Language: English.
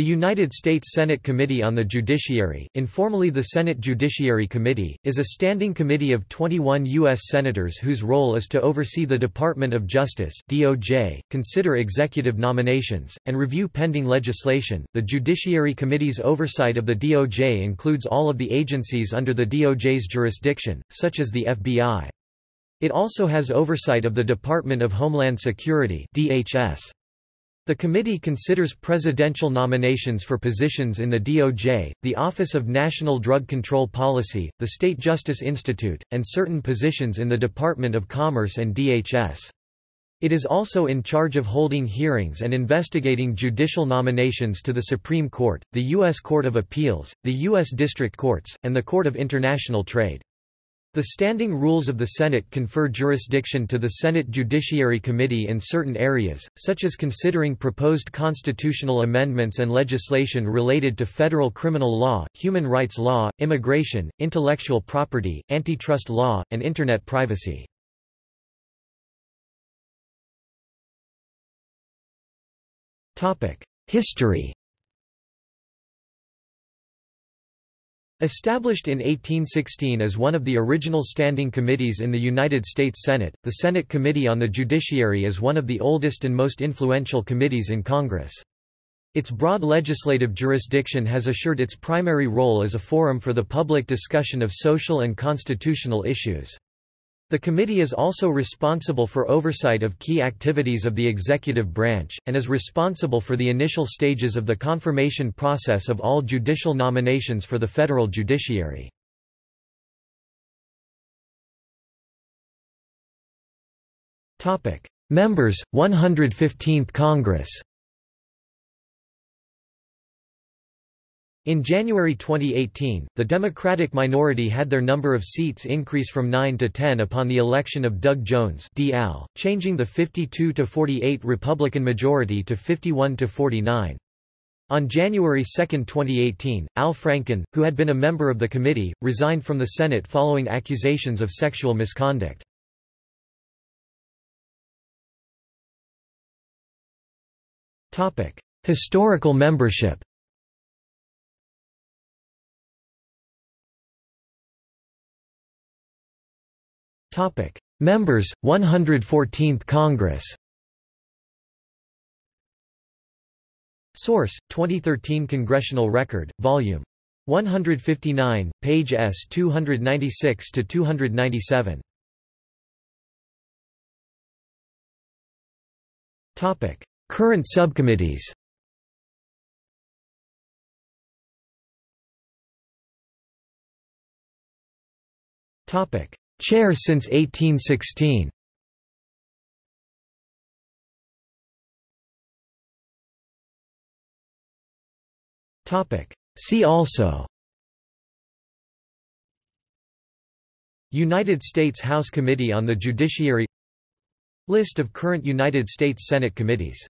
The United States Senate Committee on the Judiciary, informally the Senate Judiciary Committee, is a standing committee of 21 U.S. Senators whose role is to oversee the Department of Justice (DOJ), consider executive nominations, and review pending legislation. The Judiciary Committee's oversight of the DOJ includes all of the agencies under the DOJ's jurisdiction, such as the FBI. It also has oversight of the Department of Homeland Security (DHS). The committee considers presidential nominations for positions in the DOJ, the Office of National Drug Control Policy, the State Justice Institute, and certain positions in the Department of Commerce and DHS. It is also in charge of holding hearings and investigating judicial nominations to the Supreme Court, the U.S. Court of Appeals, the U.S. District Courts, and the Court of International Trade. The standing rules of the Senate confer jurisdiction to the Senate Judiciary Committee in certain areas, such as considering proposed constitutional amendments and legislation related to federal criminal law, human rights law, immigration, intellectual property, antitrust law, and Internet privacy. History Established in 1816 as one of the original standing committees in the United States Senate, the Senate Committee on the Judiciary is one of the oldest and most influential committees in Congress. Its broad legislative jurisdiction has assured its primary role as a forum for the public discussion of social and constitutional issues. The committee is also responsible for oversight of key activities of the executive branch, and is responsible for the initial stages of the confirmation process of all judicial nominations for the federal judiciary. Members, 115th Congress In January 2018, the Democratic minority had their number of seats increase from 9 to 10 upon the election of Doug Jones DL, changing the 52-48 Republican majority to 51-49. On January 2, 2018, Al Franken, who had been a member of the committee, resigned from the Senate following accusations of sexual misconduct. Historical membership Topic: Members 114th Congress. Source: 2013 Congressional Record, Volume 159, page S 296 to 297. Topic: Current subcommittees. Topic: Chair since 1816. See also. United States House Committee on the Judiciary. List of current United States Senate committees